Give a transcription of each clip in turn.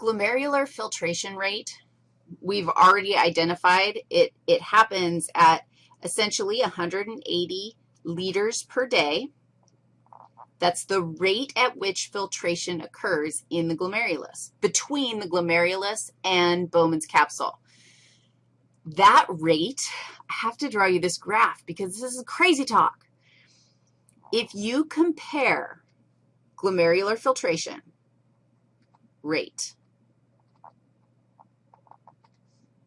glomerular filtration rate, we've already identified it, it happens at essentially 180 liters per day. That's the rate at which filtration occurs in the glomerulus, between the glomerulus and Bowman's capsule. That rate, I have to draw you this graph because this is crazy talk. If you compare glomerular filtration rate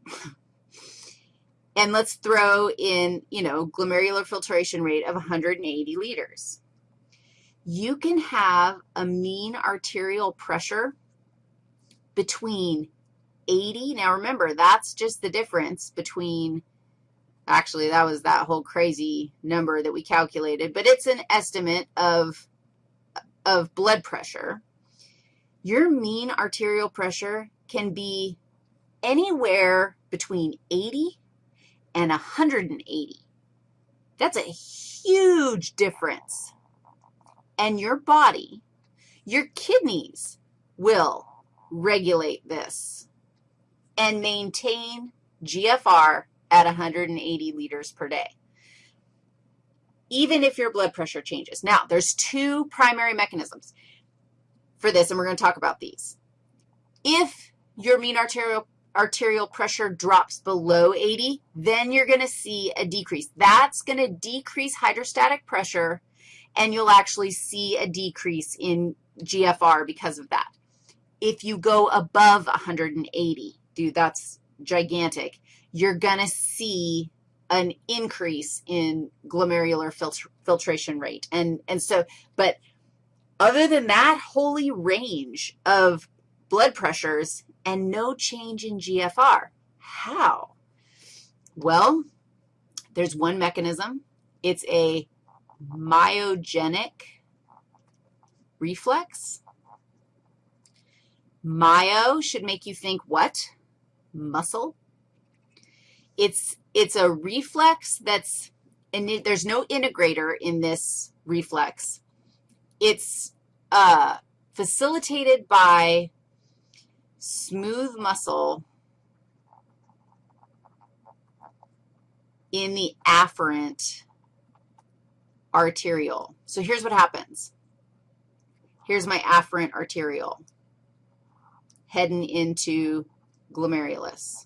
and let's throw in, you know, glomerular filtration rate of 180 liters you can have a mean arterial pressure between 80. Now, remember, that's just the difference between, actually, that was that whole crazy number that we calculated, but it's an estimate of, of blood pressure. Your mean arterial pressure can be anywhere between 80 and 180. That's a huge difference and your body, your kidneys will regulate this and maintain GFR at 180 liters per day, even if your blood pressure changes. Now, there's two primary mechanisms for this, and we're going to talk about these. If your mean arterial, arterial pressure drops below 80, then you're going to see a decrease. That's going to decrease hydrostatic pressure and you'll actually see a decrease in GFR because of that. If you go above 180, dude, that's gigantic, you're going to see an increase in glomerular filtr filtration rate. And, and so, but other than that, holy range of blood pressures and no change in GFR. How? Well, there's one mechanism. It's a myogenic reflex. Myo should make you think what? Muscle. It's, it's a reflex that's, and there's no integrator in this reflex. It's uh, facilitated by smooth muscle in the afferent arteriole. So here's what happens. Here's my afferent arteriole heading into glomerulus.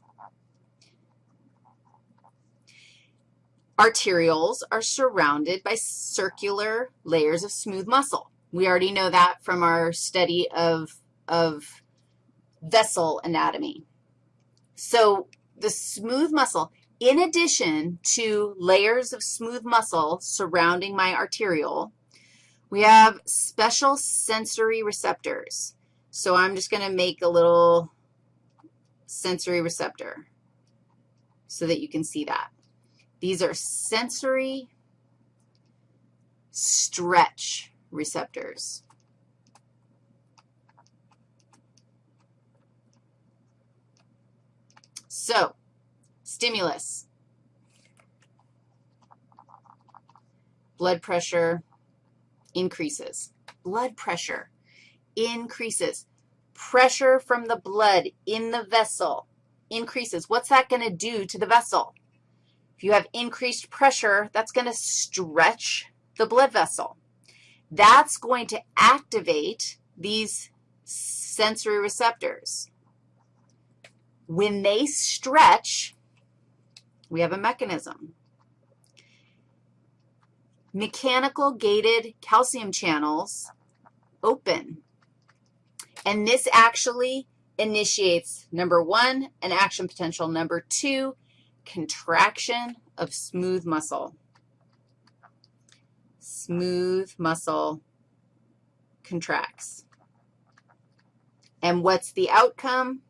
Arterioles are surrounded by circular layers of smooth muscle. We already know that from our study of, of vessel anatomy. So the smooth muscle, in addition to layers of smooth muscle surrounding my arteriole, we have special sensory receptors. So I'm just going to make a little sensory receptor so that you can see that. These are sensory stretch receptors. So Stimulus. Blood pressure increases. Blood pressure increases. Pressure from the blood in the vessel increases. What's that going to do to the vessel? If you have increased pressure, that's going to stretch the blood vessel. That's going to activate these sensory receptors. When they stretch, we have a mechanism. Mechanical gated calcium channels open. And this actually initiates, number one, an action potential. Number two, contraction of smooth muscle. Smooth muscle contracts. And what's the outcome?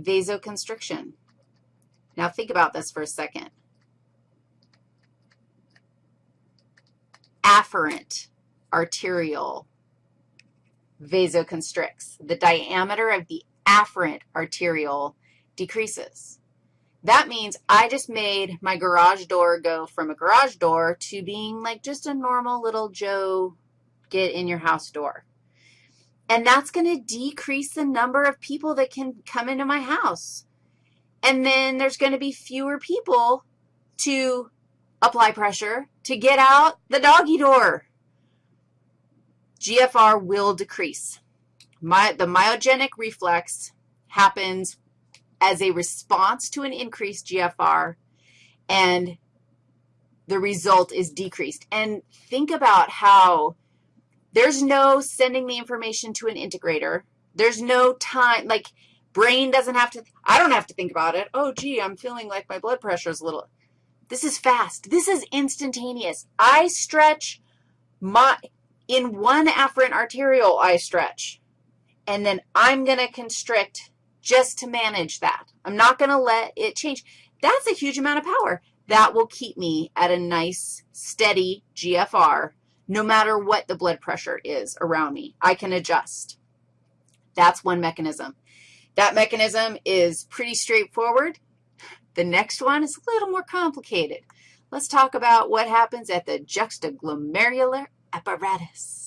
Vasoconstriction. Now think about this for a second. Afferent arteriole vasoconstricts. The diameter of the afferent arteriole decreases. That means I just made my garage door go from a garage door to being like just a normal little Joe get in your house door. And that's going to decrease the number of people that can come into my house. And then there's going to be fewer people to apply pressure to get out the doggy door. GFR will decrease. My, the myogenic reflex happens as a response to an increased GFR, and the result is decreased. And think about how there's no sending the information to an integrator. There's no time, like brain doesn't have to, I don't have to think about it. Oh, gee, I'm feeling like my blood pressure is a little, this is fast. This is instantaneous. I stretch my, in one afferent arteriole, I stretch. And then I'm going to constrict just to manage that. I'm not going to let it change. That's a huge amount of power. That will keep me at a nice, steady GFR no matter what the blood pressure is around me. I can adjust. That's one mechanism. That mechanism is pretty straightforward. The next one is a little more complicated. Let's talk about what happens at the juxtaglomerular apparatus.